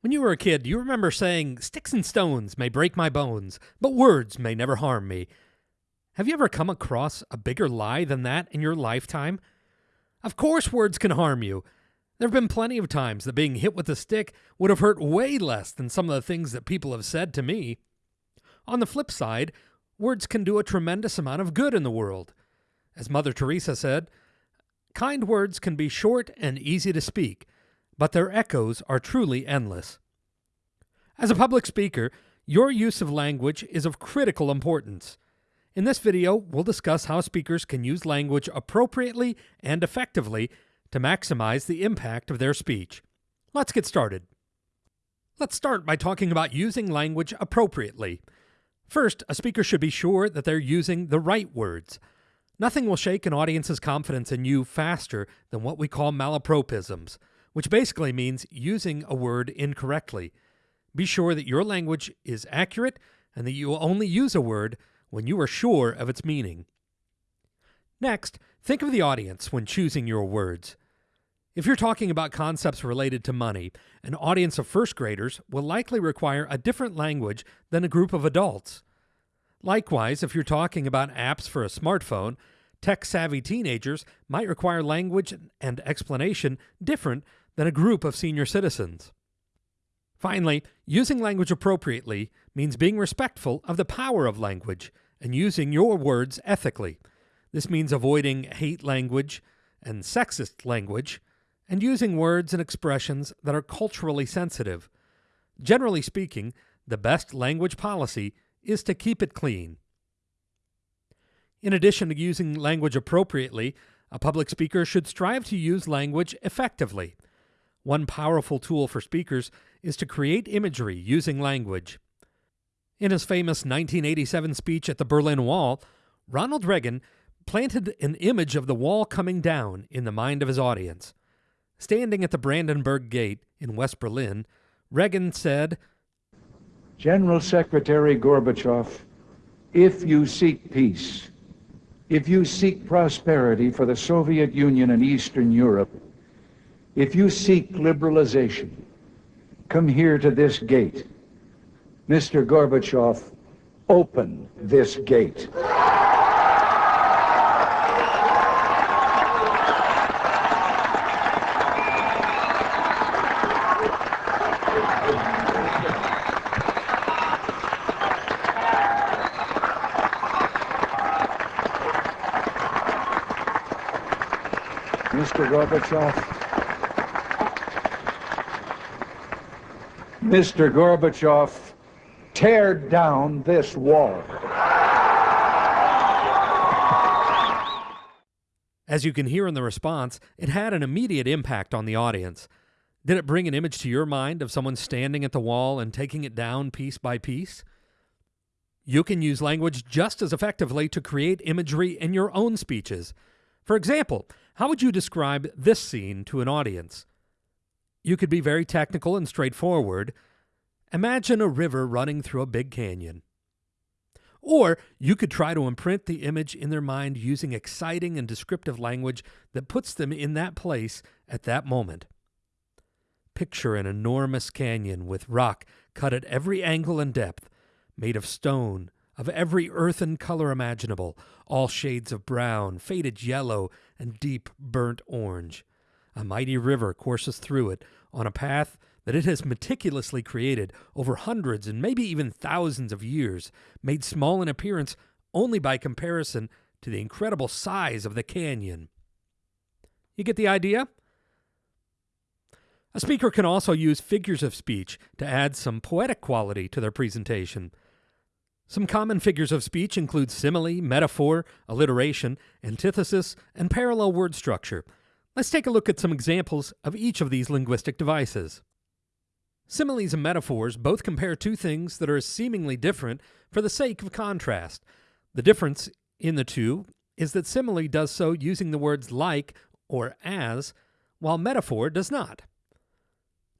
When you were a kid, you remember saying, Sticks and stones may break my bones, but words may never harm me? Have you ever come across a bigger lie than that in your lifetime? Of course, words can harm you. There have been plenty of times that being hit with a stick would have hurt way less than some of the things that people have said to me. On the flip side, words can do a tremendous amount of good in the world. As Mother Teresa said, kind words can be short and easy to speak, but their echoes are truly endless. As a public speaker, your use of language is of critical importance. In this video, we'll discuss how speakers can use language appropriately and effectively to maximize the impact of their speech. Let's get started. Let's start by talking about using language appropriately. First, a speaker should be sure that they're using the right words. Nothing will shake an audience's confidence in you faster than what we call malapropisms which basically means using a word incorrectly. Be sure that your language is accurate and that you will only use a word when you are sure of its meaning. Next, think of the audience when choosing your words. If you're talking about concepts related to money, an audience of first graders will likely require a different language than a group of adults. Likewise, if you're talking about apps for a smartphone, tech savvy teenagers might require language and explanation different than a group of senior citizens. Finally, using language appropriately means being respectful of the power of language and using your words ethically. This means avoiding hate language and sexist language and using words and expressions that are culturally sensitive. Generally speaking, the best language policy is to keep it clean. In addition to using language appropriately, a public speaker should strive to use language effectively. One powerful tool for speakers is to create imagery using language. In his famous 1987 speech at the Berlin Wall, Ronald Reagan planted an image of the wall coming down in the mind of his audience. Standing at the Brandenburg Gate in West Berlin, Reagan said, General Secretary Gorbachev, if you seek peace, if you seek prosperity for the Soviet Union and Eastern Europe, if you seek liberalization, come here to this gate. Mr. Gorbachev, open this gate. Mr. Gorbachev, Mr. Gorbachev, tear down this wall. As you can hear in the response, it had an immediate impact on the audience. Did it bring an image to your mind of someone standing at the wall and taking it down piece by piece? You can use language just as effectively to create imagery in your own speeches. For example, how would you describe this scene to an audience? You could be very technical and straightforward. Imagine a river running through a big canyon. Or you could try to imprint the image in their mind using exciting and descriptive language that puts them in that place at that moment. Picture an enormous canyon with rock cut at every angle and depth, made of stone, of every earthen color imaginable, all shades of brown, faded yellow, and deep burnt orange. A mighty river courses through it on a path that it has meticulously created over hundreds and maybe even thousands of years, made small in appearance only by comparison to the incredible size of the canyon. You get the idea? A speaker can also use figures of speech to add some poetic quality to their presentation. Some common figures of speech include simile, metaphor, alliteration, antithesis, and parallel word structure, Let's take a look at some examples of each of these linguistic devices. Similes and metaphors both compare two things that are seemingly different for the sake of contrast. The difference in the two is that simile does so using the words like or as, while metaphor does not.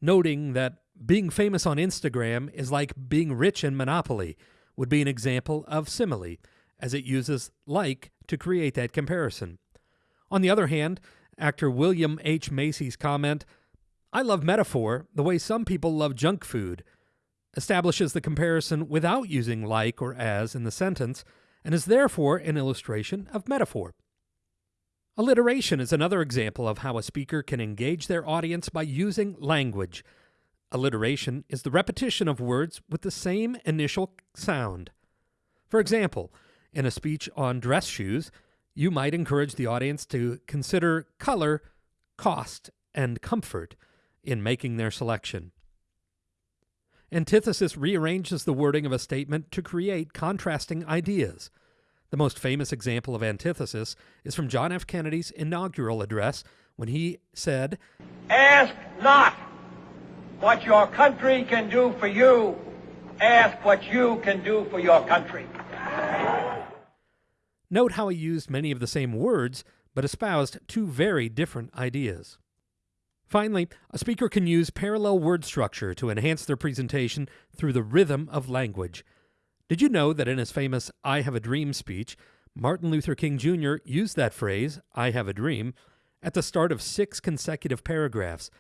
Noting that being famous on Instagram is like being rich in Monopoly would be an example of simile, as it uses like to create that comparison. On the other hand, actor William H. Macy's comment, I love metaphor the way some people love junk food, establishes the comparison without using like or as in the sentence, and is therefore an illustration of metaphor. Alliteration is another example of how a speaker can engage their audience by using language. Alliteration is the repetition of words with the same initial sound. For example, in a speech on dress shoes, you might encourage the audience to consider color, cost, and comfort in making their selection. Antithesis rearranges the wording of a statement to create contrasting ideas. The most famous example of antithesis is from John F. Kennedy's inaugural address when he said, Ask not what your country can do for you, ask what you can do for your country. Note how he used many of the same words, but espoused two very different ideas. Finally, a speaker can use parallel word structure to enhance their presentation through the rhythm of language. Did you know that in his famous I Have a Dream speech, Martin Luther King Jr. used that phrase, I have a dream, at the start of six consecutive paragraphs?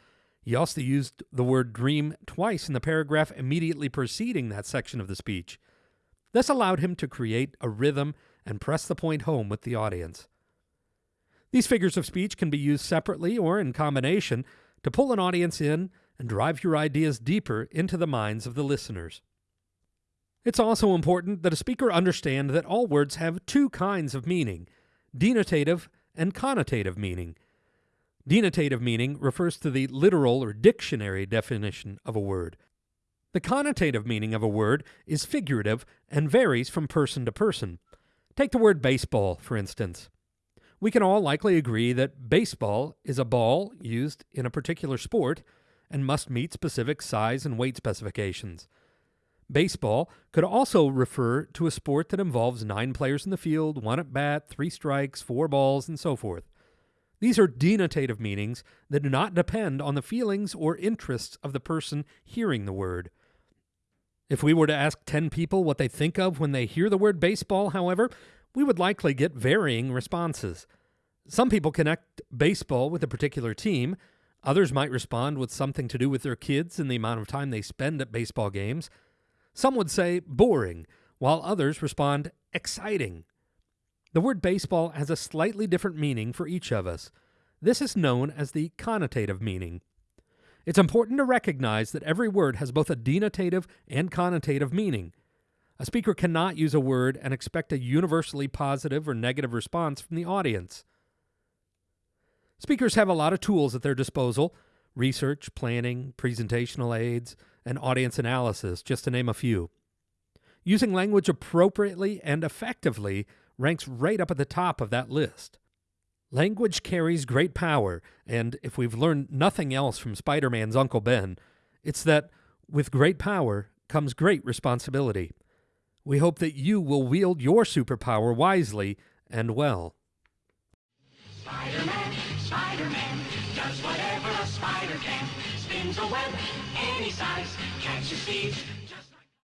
He also used the word dream twice in the paragraph immediately preceding that section of the speech. This allowed him to create a rhythm and press the point home with the audience. These figures of speech can be used separately or in combination to pull an audience in and drive your ideas deeper into the minds of the listeners. It's also important that a speaker understand that all words have two kinds of meaning denotative and connotative meaning. Denotative meaning refers to the literal or dictionary definition of a word. The connotative meaning of a word is figurative and varies from person to person. Take the word baseball, for instance. We can all likely agree that baseball is a ball used in a particular sport and must meet specific size and weight specifications. Baseball could also refer to a sport that involves nine players in the field, one at bat, three strikes, four balls, and so forth. These are denotative meanings that do not depend on the feelings or interests of the person hearing the word. If we were to ask 10 people what they think of when they hear the word baseball, however, we would likely get varying responses. Some people connect baseball with a particular team. Others might respond with something to do with their kids and the amount of time they spend at baseball games. Some would say boring, while others respond exciting. The word baseball has a slightly different meaning for each of us. This is known as the connotative meaning. It's important to recognize that every word has both a denotative and connotative meaning. A speaker cannot use a word and expect a universally positive or negative response from the audience. Speakers have a lot of tools at their disposal research, planning, presentational aids, and audience analysis, just to name a few. Using language appropriately and effectively ranks right up at the top of that list. Language carries great power, and if we've learned nothing else from Spider Man's Uncle Ben, it's that with great power comes great responsibility. We hope that you will wield your superpower wisely and well. Spider-Man, Spider-Man, does whatever a spider can. Spins a web any size, catches thieves,